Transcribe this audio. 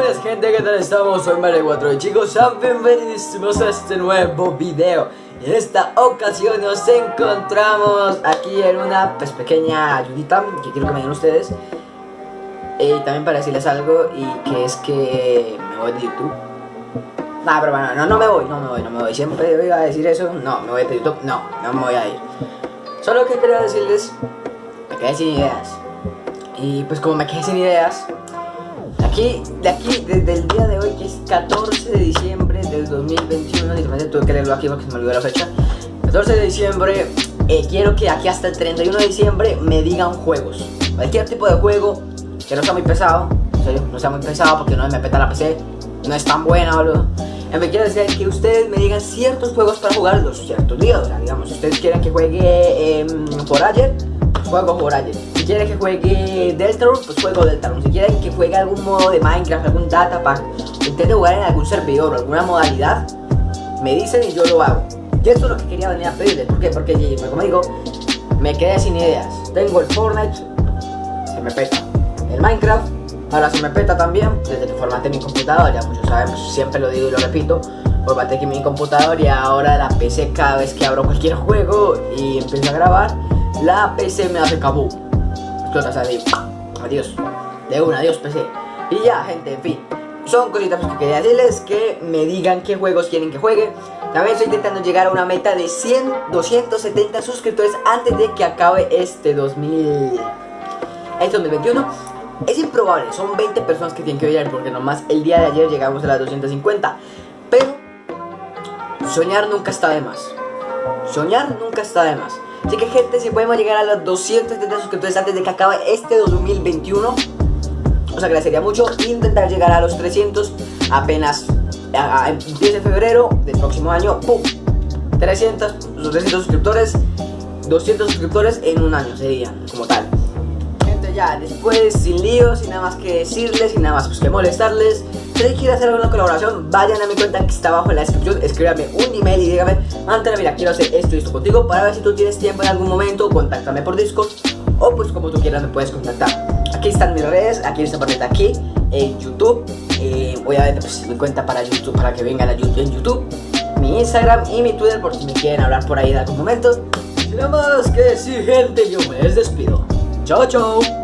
buenas gente, ¿qué tal estamos? Soy Mario4 y chicos, sean bienvenidos a este nuevo video. En esta ocasión nos encontramos aquí en una pues, pequeña ayudita que quiero que me den ustedes. Y también para decirles algo y que es que me voy de YouTube. Nah, pero bueno, no, no me voy, no me voy, no me voy. Siempre voy a decir eso, no, me voy de YouTube, no, no me voy a ir. Solo que quería decirles, me quedé sin ideas. Y pues como me quedé sin ideas Aquí, de aquí, desde el día de hoy, que es 14 de diciembre del 2021, literalmente tuve que leerlo aquí porque se me olvidó la fecha. 14 de diciembre, eh, quiero que aquí hasta el 31 de diciembre me digan juegos. Cualquier tipo de juego que no sea muy pesado, en serio, no sea muy pesado porque no me peta la PC, no es tan buena, boludo. Me quiero decir que ustedes me digan ciertos juegos para jugar los ciertos días. O sea, digamos, si ustedes quieren que juegue eh, ayer juego Horizon. Si quieren que juegue Deltarune, pues juego Deltarune. Si quieren que algún modo de Minecraft, algún datapack, intente jugar en algún servidor o alguna modalidad, me dicen y yo lo hago. Y esto es lo que quería venir a pedirles. ¿Por qué? Porque, como digo, me quedé sin ideas. Tengo el Fortnite, se me peta. El Minecraft, ahora se me peta también, desde que formateé mi computador, ya muchos saben, pues, siempre lo digo y lo repito. Formateé mi computador y ahora la PC cada vez que abro cualquier juego y empiezo a grabar la PC me hace cabú. Explota, o adiós. De una, adiós PC. Y ya, gente, en fin. Son cositas que quería decirles que me digan qué juegos quieren que juegue. También estoy intentando llegar a una meta de 100, 270 suscriptores antes de que acabe este 2000... Este 2021. Es improbable, son 20 personas que tienen que ver porque nomás el día de ayer llegamos a las 250. Pero soñar nunca está de más. Soñar nunca está de más. Así que gente, si podemos llegar a los 270 suscriptores antes de que acabe este 2021 Os agradecería mucho intentar llegar a los 300 apenas empiece febrero del próximo año ¡Pum! 300, 300 suscriptores 200 suscriptores en un año serían como tal Gente ya, después sin líos, sin nada más que decirles, sin nada más pues, que molestarles si quieren hacer alguna colaboración, vayan a mi cuenta que está abajo en la descripción, escríbame un email y dígame, Antena, mira, quiero hacer esto y esto contigo para ver si tú tienes tiempo en algún momento, contáctame por Discord o pues como tú quieras me puedes contactar. Aquí están mis redes, aquí parte de aquí, en YouTube, eh, obviamente pues mi cuenta para YouTube, para que vengan a YouTube en YouTube, mi Instagram y mi Twitter por si me quieren hablar por ahí en algún momento. Nada más que sí gente, yo me despido. Chao, chao.